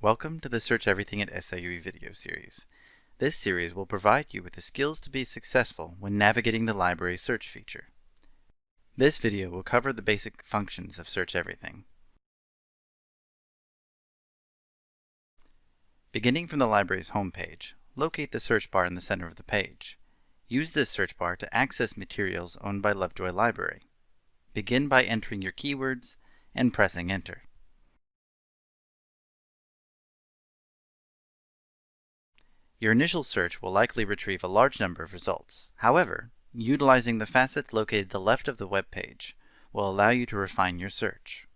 Welcome to the Search Everything at SIUE video series. This series will provide you with the skills to be successful when navigating the library search feature. This video will cover the basic functions of Search Everything. Beginning from the library's homepage, locate the search bar in the center of the page. Use this search bar to access materials owned by Lovejoy Library. Begin by entering your keywords and pressing enter. Your initial search will likely retrieve a large number of results. However, utilizing the facets located to the left of the web page will allow you to refine your search.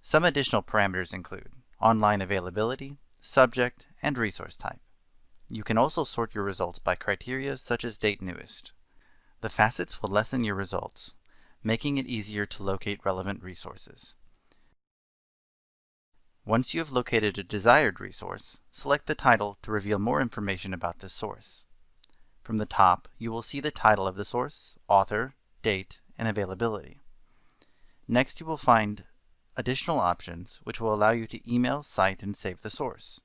Some additional parameters include online availability, subject, and resource type. You can also sort your results by criteria such as date newest. The facets will lessen your results, making it easier to locate relevant resources. Once you have located a desired resource, select the title to reveal more information about this source. From the top, you will see the title of the source, author, date, and availability. Next, you will find additional options which will allow you to email, cite, and save the source.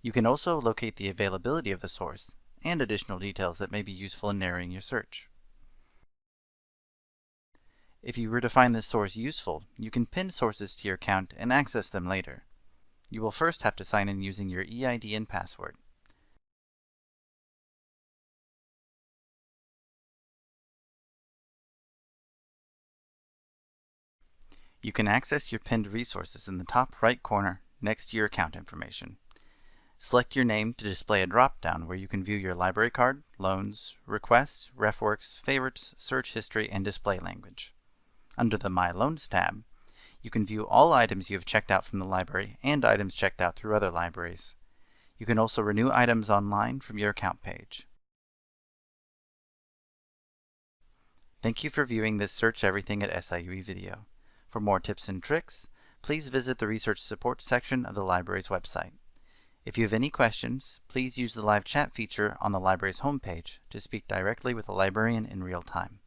You can also locate the availability of the source and additional details that may be useful in narrowing your search. If you were to find this source useful, you can pin sources to your account and access them later. You will first have to sign in using your EID and password. You can access your pinned resources in the top right corner next to your account information. Select your name to display a drop-down where you can view your library card, loans, requests, RefWorks, favorites, search history, and display language. Under the My Loans tab, you can view all items you have checked out from the library and items checked out through other libraries. You can also renew items online from your account page. Thank you for viewing this Search Everything at SIUE video. For more tips and tricks, please visit the Research Support section of the library's website. If you have any questions, please use the live chat feature on the library's homepage to speak directly with a librarian in real time.